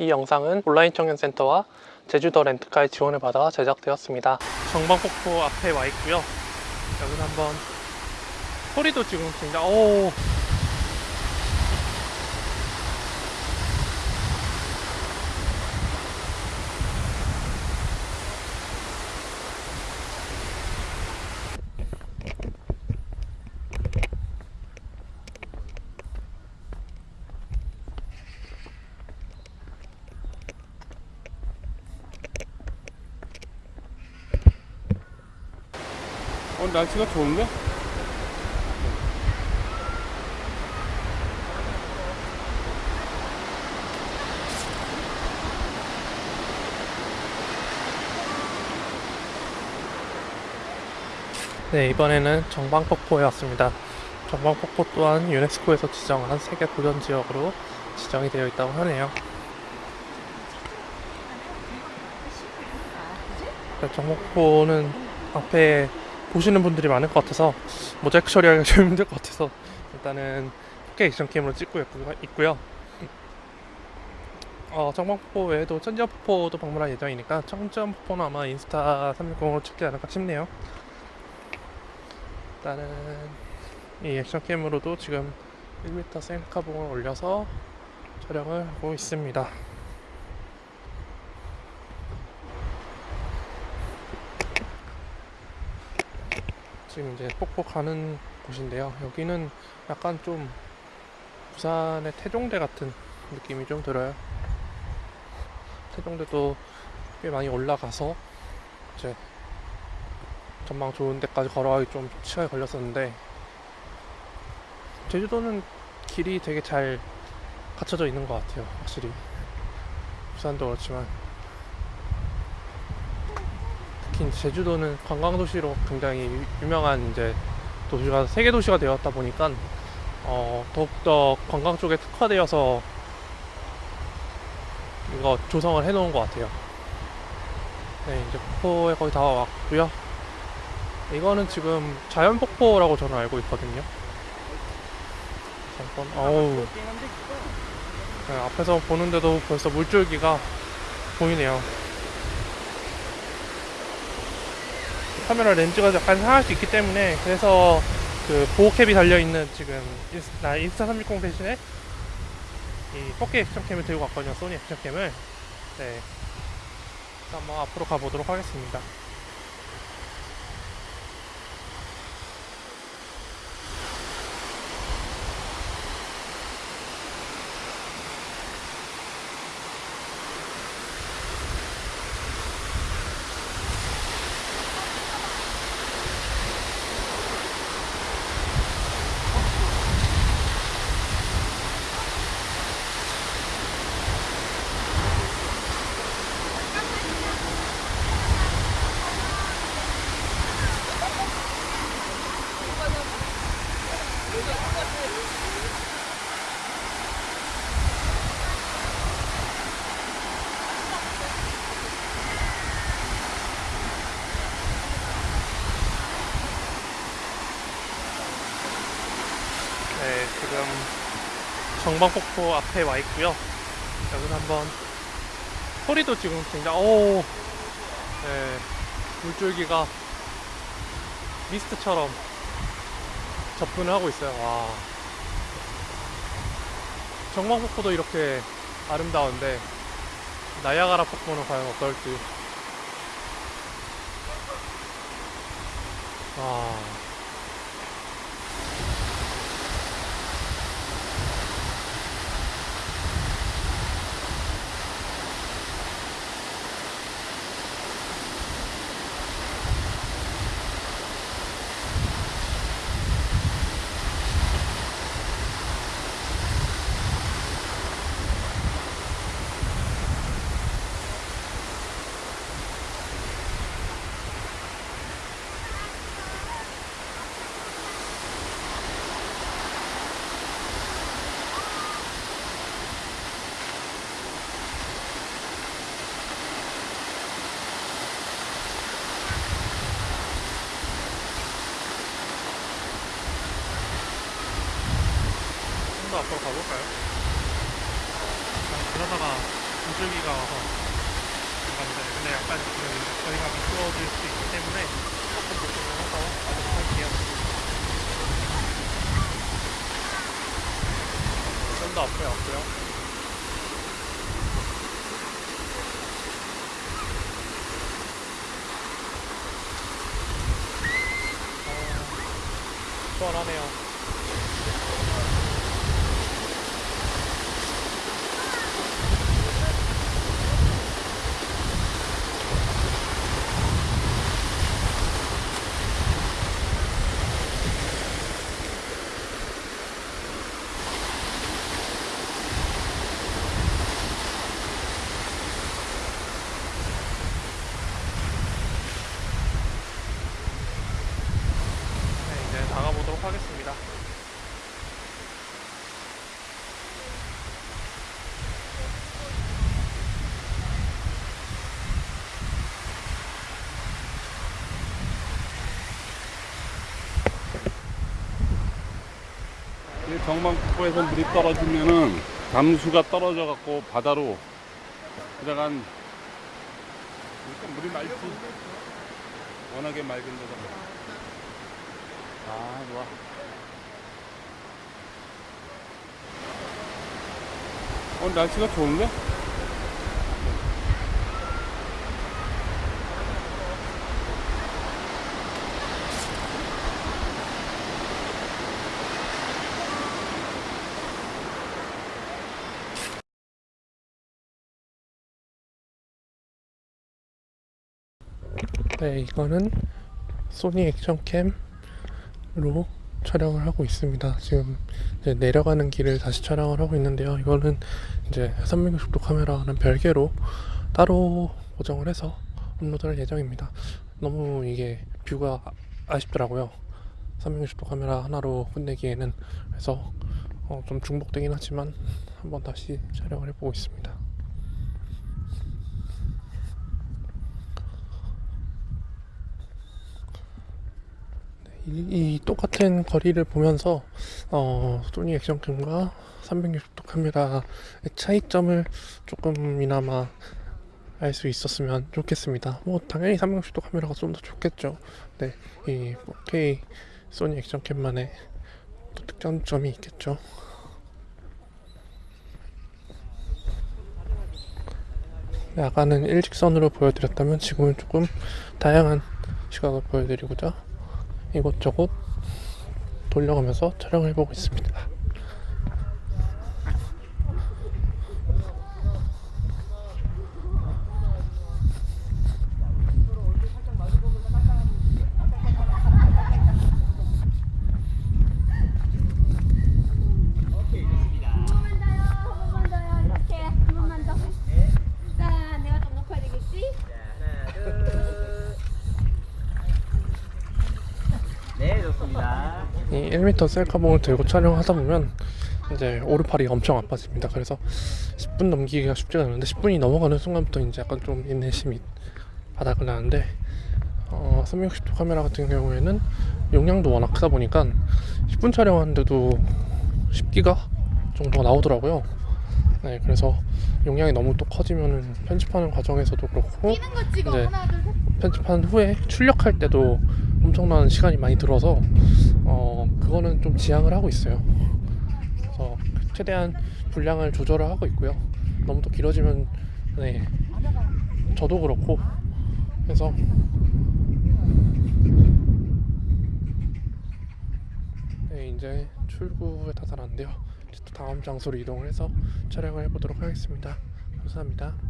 이 영상은 온라인 청년센터와 제주도 렌트카의 지원을 받아 제작되었습니다. 정방폭포 앞에 와 있고요. 여기서 한번 소리도 지금 굉장히 오 오늘 날씨가 좋은데? 네, 이번에는 정방폭포에 왔습니다. 정방폭포 또한 유네스코에서 지정한 세계 보전 지역으로 지정이 되어 있다고 하네요. 네, 정방폭포는 앞에 보시는 분들이 많을 것 같아서 모자이크 처리하기가 좀 힘들 것 같아서 일단은 4K 액션 캠으로 찍고 있고- 있고요. 어, 정방폭포 외에도 천지연폭포도 방문할 예정이니까 천지연폭포는 아마 인스타 360으로 찍지 않을까 싶네요. 일단은 이 액션캠으로도 지금 1m 셀카봉을 올려서 촬영을 하고 있습니다. 지금 이제 폭포 가는 곳인데요. 여기는 약간 좀 부산의 태종대 같은 느낌이 좀 들어요. 태종대도 꽤 많이 올라가서 이제 전망 좋은 데까지 걸어가기 좀 시간이 걸렸었는데 제주도는 길이 되게 잘 갖춰져 있는 것 같아요 확실히 부산도 그렇지만 특히 제주도는 관광도시로 굉장히 유- 유명한 이제 도시가 세계 도시가 되었다 보니까 어, 더욱더 관광 쪽에 특화되어서 이거 조성을 해 놓은 것 같아요 네 이제 폭포에 거의 다 왔고요 이거는 지금 자연 폭포라고 저는 알고 있거든요. 잠깐, 어우. 네, 앞에서 보는데도 벌써 물줄기가 보이네요. 카메라 렌즈가 약간 상할 수 있기 때문에 그래서 그 보호캡이 달려있는 지금 나 인스타 360 대신에 이 4K 액션캠을 들고 왔거든요. 소니 액션캠을. 네. 한번 앞으로 가보도록 하겠습니다. 네, 지금 정방폭포 앞에 와 있고요. 여기서 한번 소리도 지금 굉장히 오, 네, 물줄기가 미스트처럼 접근을 하고 있어요. 와, 정방폭포도 이렇게 아름다운데 나야가라 폭포는 과연 어떨지. 와. 앞으로 가볼까요? 그냥 그러다가 물줄기가 와서 감사합니다. 근데 약간 지금 저희가 미끄러워질 수 있기 때문에 조금 조심을 해서 가도록 할게요. 좀 더 앞에 왔고요. 어, 시원하네요. 네, 이제 나가보도록 하겠습니다. 이 정방폭포에서 물이 떨어지면은 담수가 떨어져 갖고 바다로 일단 물이 맑지. 워낙에 맑은 데다. 아 좋아. 오늘 날씨가 좋은데? 네, 이거는 소니 액션캠으로 촬영을 하고 있습니다. 지금 내려가는 길을 다시 촬영을 하고 있는데요. 이거는 이제 360도 카메라는 별개로 따로 보정을 해서 업로드할 예정입니다. 너무 이게 뷰가 아- 아쉽더라고요. 360도 카메라 하나로 끝내기에는 그래서 어, 좀 중복되긴 하지만 한번 다시 촬영을 해보고 있습니다. 이, 이 똑같은 거리를 보면서 어, 소니 액션캠과 360도 카메라의 차이점을 조금이나마 알 수 있었으면 좋겠습니다. 뭐 당연히 360도 카메라가 좀 더 좋겠죠. 네, 이 4K 소니 액션캠만의 또 특장점이 있겠죠. 네, 아까는 일직선으로 보여드렸다면 지금은 조금 다양한 시각을 보여드리고자 이곳저곳 돌려가면서 촬영을 해보고 있습니다. 한 번만 더요. 한 번만 더요. 이렇게 한 번만 더. 자, 내가 좀 높아야 되겠지? 네, 좋습니다. 이 1m 셀카봉을 들고 촬영하다 보면 이제 오른팔이 엄청 아파집니다. 그래서 10분 넘기기가 쉽지가 않은데 10분이 넘어가는 순간부터 이제 약간 좀 인내심이 바닥을 나는데 어, 360도 카메라 같은 경우에는 용량도 워낙 크다 보니까 10분 촬영하는데도 10기가 정도가 나오더라고요. 네, 그래서 용량이 너무 또 커지면은 편집하는 과정에서도 그렇고 셋. 편집한 후에 출력할 때도 엄청난 시간이 많이 들어서 어 그거는 좀 지양을 하고 있어요. 그래서 최대한 분량을 조절을 하고 있고요. 너무 또 길어지면 네 저도 그렇고 해서 네 이제 출구에 다다랐는데요. 다음 장소로 이동을 해서 촬영을 해보도록 하겠습니다. 감사합니다.